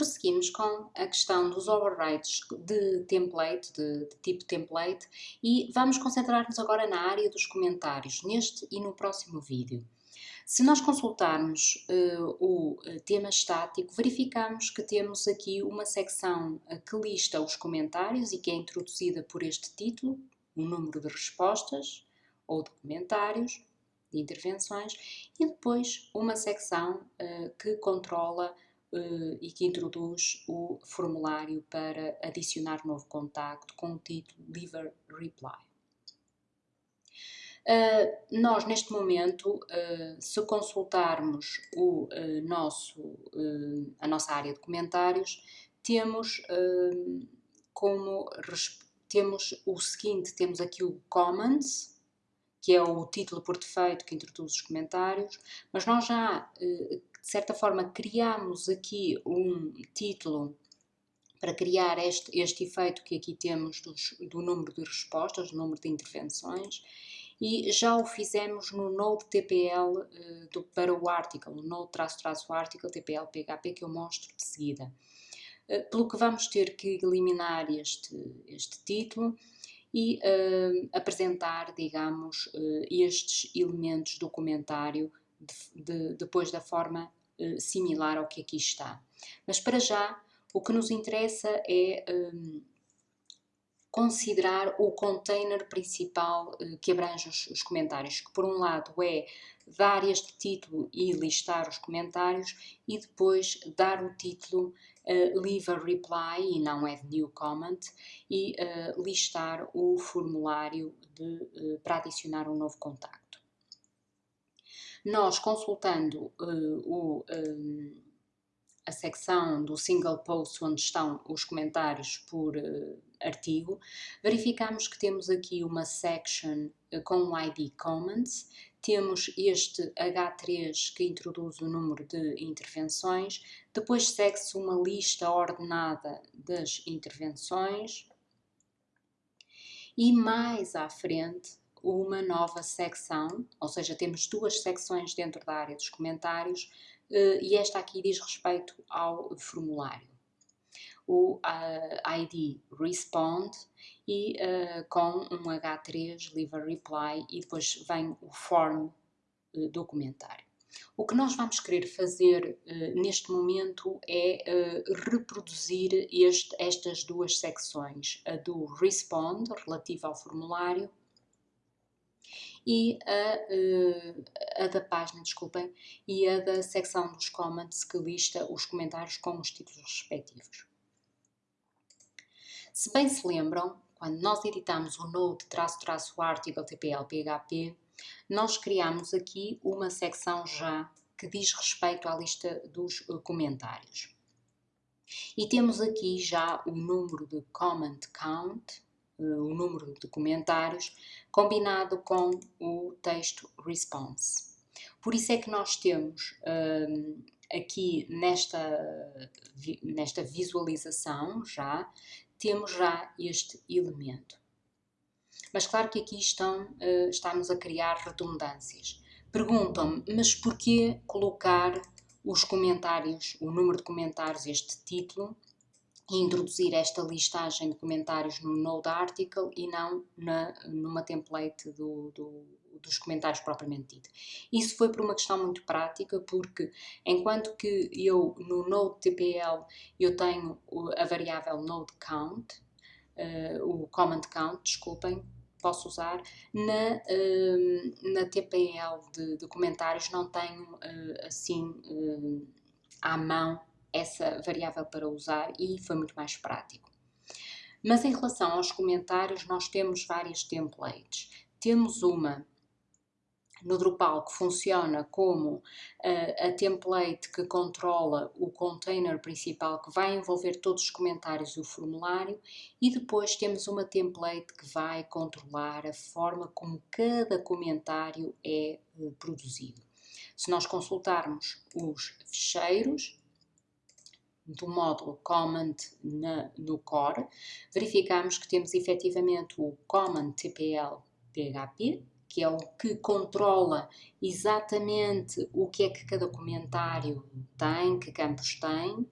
prosseguimos com a questão dos overrides de template, de, de tipo template, e vamos concentrar-nos agora na área dos comentários, neste e no próximo vídeo. Se nós consultarmos uh, o eh, tema estático, verificamos que temos aqui uma secção uh, que lista os comentários e que é introduzida por este título, o número de respostas ou de comentários, de intervenções, e depois uma secção uh, que controla e que introduz o formulário para adicionar novo contacto com o título Leave a Reply. Uh, nós, neste momento, uh, se consultarmos o, nosso, a nossa área de comentários, temos como temos o seguinte, temos aqui o Comments, que é o título por defeito que introduz os comentários, mas nós já, de certa forma, criamos aqui um título para criar este, este efeito que aqui temos dos, do número de respostas, do número de intervenções, e já o fizemos no Node TPL uh, eh, do, para o article, no Node traço traço article TPL PHP que eu mostro de seguida. Uh, pelo que vamos ter que eliminar este, este título e uh, apresentar, digamos, estes elementos do comentário de, de, depois da forma similar ao que aqui está. Mas para já, o que nos interessa é um, considerar o container principal uh, que abrange os, os, comentários, que por um lado é dar este título e listar os comentários e depois dar o título uh, Leave a Reply e não Add New Comment e uh, listar o formulário de, para adicionar um novo contacto. Nós consultando o um, a secção do single post onde estão os comentários por uh, artigo, verificamos que temos aqui uma section uh, com o ID comments, temos este H3 que introduz o número de intervenções, depois segue-se uma lista ordenada das intervenções. E mais à frente uma nova secção, ou seja, temos duas secções dentro da área dos comentários, uh, e esta aqui diz respeito ao formulário. O ID respond e uh, com um H3 leave a reply e depois vem o form do comentário. O que nós vamos querer fazer neste momento é reproduzir este, estas duas secções, a do respond, relativa ao formulário, e a, uh, a da página, desculpem, e a da secção dos comments que lista os comentários com os títulos respectivos. Se bem se lembram, quando nós editamos o node-article TPL PHP, nós criamos aqui uma secção já que diz respeito à lista dos uh, comentários. E temos aqui já o número de comment count, o número de comentários, combinado com o texto response. Por isso é que nós temos um, aqui nesta, nesta visualização já, temos já este elemento. Mas claro que aqui estão, uh, estamos a criar redundâncias. Perguntam-me, mas porquê colocar os comentários, o número de comentários, este título, introduzir esta listagem de comentários no Node Article e não na, numa template do, do, dos comentários propriamente dito. Isso foi por uma questão muito prática, porque enquanto que eu no Node TPL eu tenho a variável Node Count, uh, o Comment Count, desculpem, posso usar, na, uh, na TPL de, de, comentários não tenho uh, assim à mão essa variável para usar e foi muito mais prático. Mas em relação aos comentários, nós temos várias templates. Temos uma no Drupal que funciona como uh, a template que controla o container principal que vai envolver todos os comentários e o formulário e depois temos uma template que vai controlar a forma como cada comentário é uh, produzido. Se nós consultarmos os ficheiros, do módulo Command na, no core, verificamos que temos efetivamente o Command TPL PHP, que é o que controla exatamente o que é que cada comentário tem, que campos tem,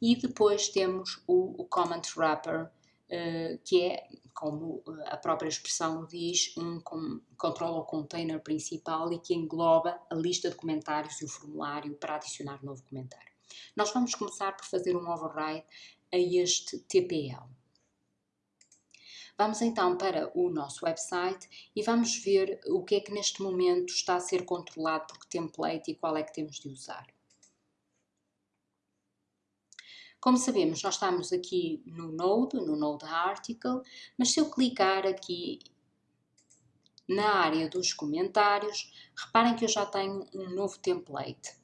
e depois temos o, o comment wrapper, uh, que é, como a própria expressão diz, um com, controla o container principal e que engloba a lista de comentários e o formulário para adicionar novo comentário. Nós vamos começar por fazer um override a este TPL. Vamos então para o nosso website e vamos ver o que é que neste momento está a ser controlado por que template e qual é que temos de usar. Como sabemos, nós estamos aqui no Node, no Node Article, mas se eu clicar aqui na área dos comentários, reparem que eu já tenho um novo template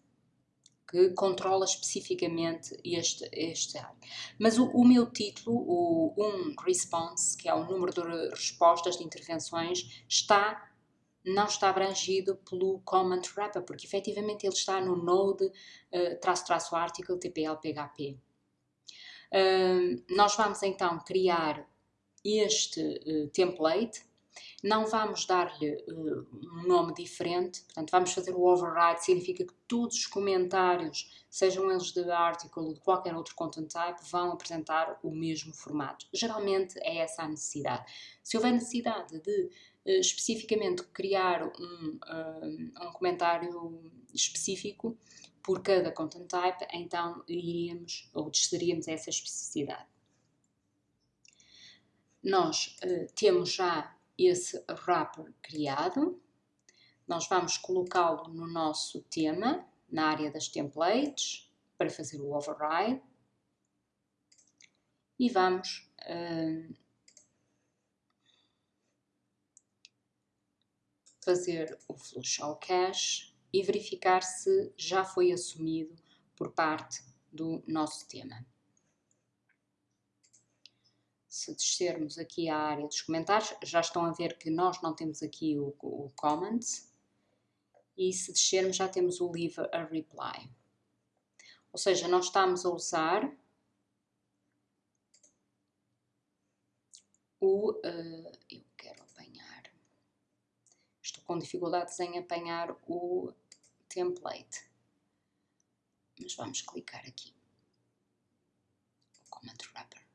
que controla especificamente este, este área. Mas o, o, meu título, o um response, que é o número de respostas de intervenções, está não está abrangido pelo comment wrapper, porque efetivamente ele está no node uh, traço traço article tpl php. Uh, nós vamos então criar este uh, template não vamos dar-lhe uh, um nome diferente, portanto, vamos fazer o override, significa que todos os comentários, sejam eles de article ou de qualquer outro content type, vão apresentar o mesmo formato. Geralmente é essa a necessidade. Se houver necessidade de uh, especificamente criar um, uh, um comentário específico por cada content type, então iríamos ou desceríamos essa especificidade. Nós temos já esse wrapper criado. Nós vamos colocá-lo no nosso tema, na área das templates, para fazer o override. E vamos uh, fazer o flush ao cache e verificar se já foi assumido por parte do nosso tema se descermos aqui à área dos comentários, já estão a ver que nós não temos aqui o, o comments e se descermos já temos o leave a reply. Ou seja, nós estamos a usar o... Uh, eu quero apanhar... Estou com dificuldades em apanhar o template. Mas vamos clicar aqui. O wrapper.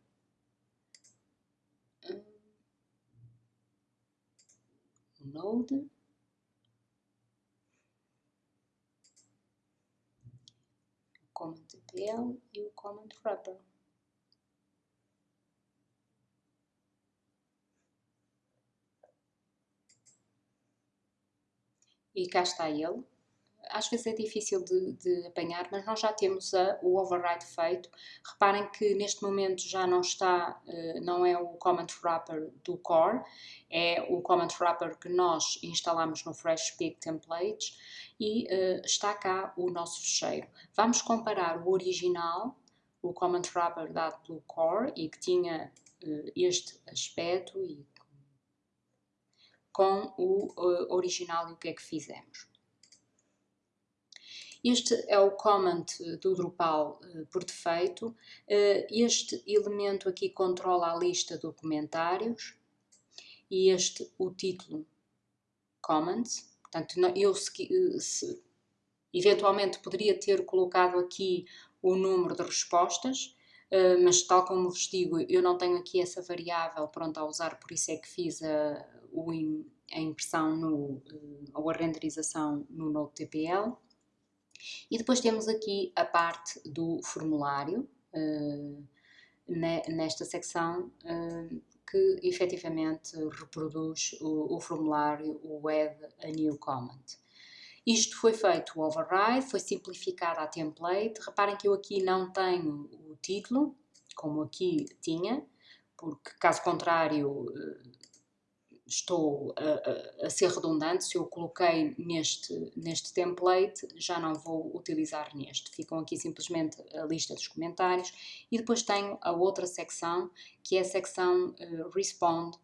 Node. O Command TPL e o Command Wrapper. E cá está ele às vezes é difícil de, de apanhar, mas nós já temos a, o override feito. Reparem que neste momento já não está, uh, não é o comment wrapper do core, é o comment wrapper que nós instalamos no FreshPeak Templates e uh, está cá o nosso fecheiro. Vamos comparar o original, o comment wrapper dado pelo core e que tinha uh, este aspecto e com o original e o que é que fizemos. Este é o comment do Drupal uh, por defeito. Uh, este elemento aqui controla a lista de comentários e este o título comments. Portanto, eu se, eh, se, eventualmente poderia ter colocado aqui o número de respostas, mas tal como vos digo, eu não tenho aqui essa variável pronta a usar, por isso é que fiz a, a impressão no, ou a renderização no NodeTPL. E depois temos aqui a parte do formulário, uh, nesta secção, uh, que efetivamente reproduz o, o, formulário, o add a new comment. Isto foi feito o override, foi simplificada a template. Reparem que eu aqui não tenho o título, como aqui tinha, porque caso contrário estou a, a, a, ser redundante, se eu coloquei neste, neste template, já não vou utilizar neste. Ficam aqui simplesmente a lista dos comentários e depois tenho a outra secção, que é a secção uh, Respond,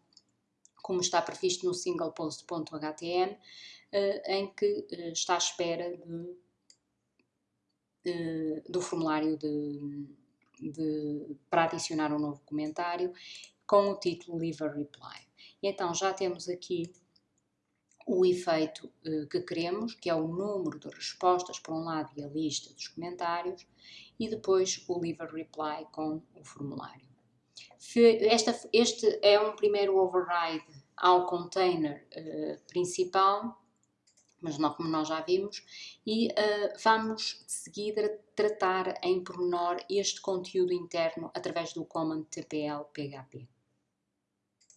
como está previsto no singlepost.htm, uh, eh, em que uh, está à espera de, do formulário de, de, para adicionar um novo comentário com o título Leave a Reply. E então já temos aqui o efeito uh, que queremos, que é o número de respostas por um lado e a lista dos comentários, e depois o leave a reply com o formulário. Esta, este é um primeiro override ao container uh, principal, mas não como nós já vimos, e uh, vamos de seguida tratar em pormenor este conteúdo interno através do command tpl php.